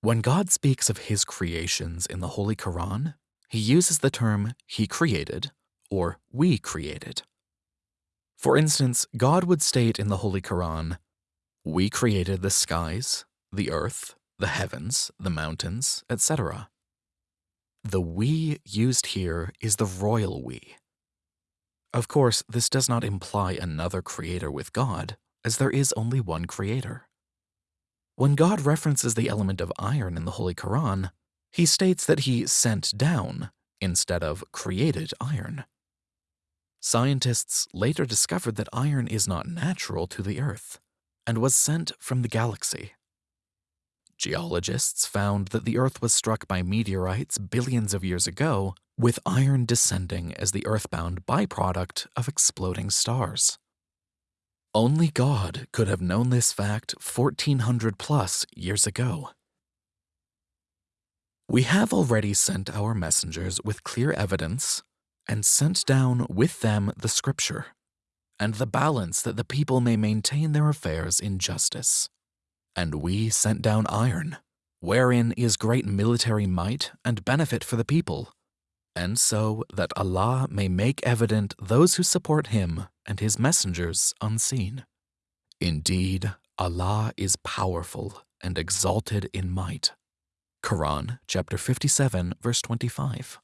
When God speaks of his creations in the Holy Quran, he uses the term he created or we created. For instance, God would state in the Holy Quran, We created the skies, the earth, the heavens, the mountains, etc. The we used here is the royal we. Of course, this does not imply another creator with God, as there is only one creator. When God references the element of iron in the Holy Quran, he states that he sent down instead of created iron. Scientists later discovered that iron is not natural to the Earth and was sent from the galaxy. Geologists found that the Earth was struck by meteorites billions of years ago, with iron descending as the earthbound byproduct of exploding stars. Only God could have known this fact 1400 plus years ago. We have already sent our messengers with clear evidence and sent down with them the scripture and the balance that the people may maintain their affairs in justice. And we sent down iron, wherein is great military might and benefit for the people, and so that Allah may make evident those who support Him and His messengers unseen. Indeed, Allah is powerful and exalted in might. Quran chapter 57 verse 25.